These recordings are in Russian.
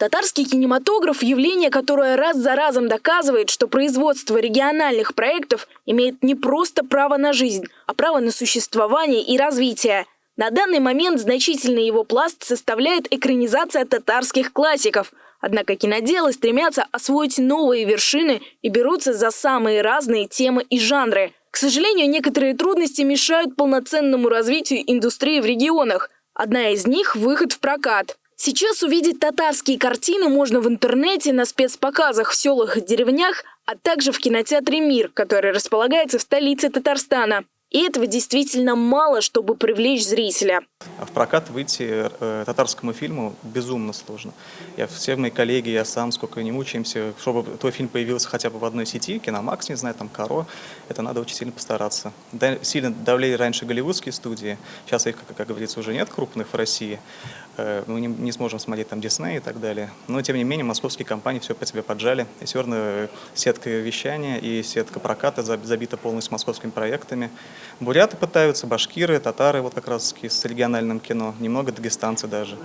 Татарский кинематограф – явление, которое раз за разом доказывает, что производство региональных проектов имеет не просто право на жизнь, а право на существование и развитие. На данный момент значительный его пласт составляет экранизация татарских классиков. Однако киноделы стремятся освоить новые вершины и берутся за самые разные темы и жанры. К сожалению, некоторые трудности мешают полноценному развитию индустрии в регионах. Одна из них – выход в прокат. Сейчас увидеть татарские картины можно в интернете, на спецпоказах в селах и деревнях, а также в кинотеатре «Мир», который располагается в столице Татарстана. И этого действительно мало, чтобы привлечь зрителя. А в прокат выйти э, татарскому фильму безумно сложно. Я, все мои коллеги, я сам, сколько не мучаемся, чтобы твой фильм появился хотя бы в одной сети, Киномакс, не знаю, там Каро, это надо очень сильно постараться. Да, сильно давлели раньше голливудские студии, сейчас их, как, как говорится, уже нет крупных в России. Э, мы не, не сможем смотреть там Дисней и так далее. Но, тем не менее, московские компании все по себе поджали. И все равно сетка вещания и сетка проката забита полностью московскими проектами. Буряты пытаются, башкиры, татары, вот как раз с региональным кино, немного дагестанцы даже.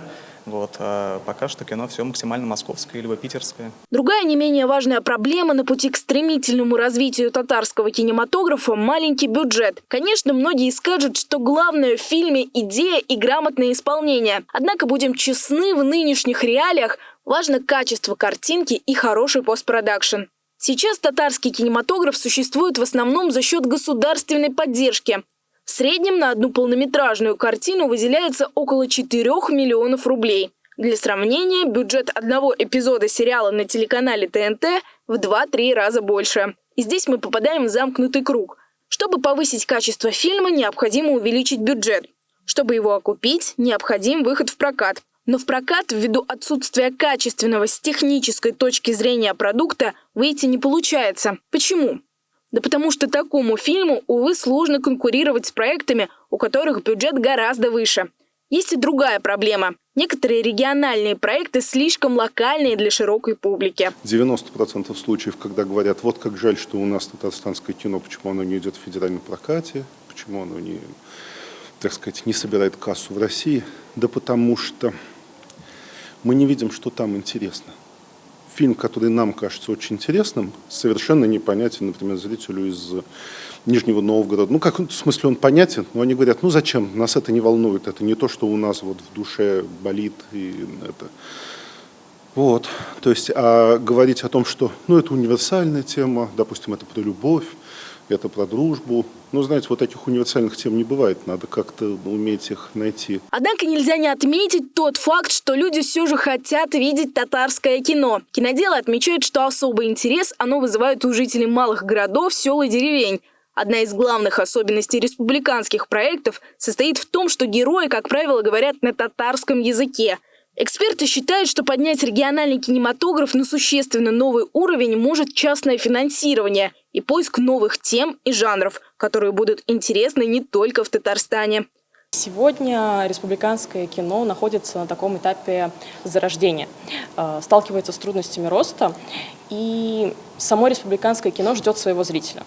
Вот. А пока что кино все максимально московское либо питерское. Другая не менее важная проблема на пути к стремительному развитию татарского кинематографа – маленький бюджет. Конечно, многие скажут, что главное в фильме – идея и грамотное исполнение. Однако, будем честны, в нынешних реалиях важно качество картинки и хороший постпродакшн. Сейчас татарский кинематограф существует в основном за счет государственной поддержки. В среднем на одну полнометражную картину выделяется около 4 миллионов рублей. Для сравнения, бюджет одного эпизода сериала на телеканале ТНТ в 2-3 раза больше. И здесь мы попадаем в замкнутый круг. Чтобы повысить качество фильма, необходимо увеличить бюджет. Чтобы его окупить, необходим выход в прокат. Но в прокат, ввиду отсутствия качественного с технической точки зрения продукта, выйти не получается. Почему? Да потому что такому фильму, увы, сложно конкурировать с проектами, у которых бюджет гораздо выше. Есть и другая проблема. Некоторые региональные проекты слишком локальные для широкой публики. 90% случаев, когда говорят, вот как жаль, что у нас татарстанское кино, почему оно не идет в федеральном прокате, почему оно не, так сказать, не собирает кассу в России. Да потому что мы не видим, что там интересно. Фильм, который нам кажется очень интересным, совершенно непонятен, например, зрителю из Нижнего Новгорода. Ну, как, в смысле, он понятен, но они говорят, ну, зачем, нас это не волнует, это не то, что у нас вот в душе болит и это... Вот, то есть, а говорить о том, что, ну, это универсальная тема, допустим, это про любовь, это про дружбу. Ну, знаете, вот таких универсальных тем не бывает, надо как-то уметь их найти. Однако нельзя не отметить тот факт, что люди все же хотят видеть татарское кино. Киноделы отмечают, что особый интерес оно вызывает у жителей малых городов, сел и деревень. Одна из главных особенностей республиканских проектов состоит в том, что герои, как правило, говорят на татарском языке. Эксперты считают, что поднять региональный кинематограф на существенно новый уровень может частное финансирование и поиск новых тем и жанров, которые будут интересны не только в Татарстане. Сегодня республиканское кино находится на таком этапе зарождения, э, сталкивается с трудностями роста, и само республиканское кино ждет своего зрителя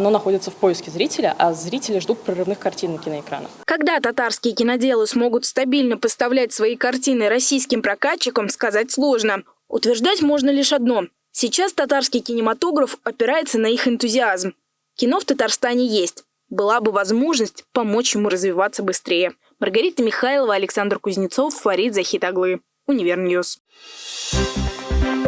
оно находится в поиске зрителя, а зрители ждут прорывных картин на киноэкранах. Когда татарские киноделы смогут стабильно поставлять свои картины российским прокатчикам, сказать сложно. Утверждать можно лишь одно. Сейчас татарский кинематограф опирается на их энтузиазм. Кино в Татарстане есть. Была бы возможность помочь ему развиваться быстрее. Маргарита Михайлова, Александр Кузнецов, Фарид Захитаглы. Универ News. Thank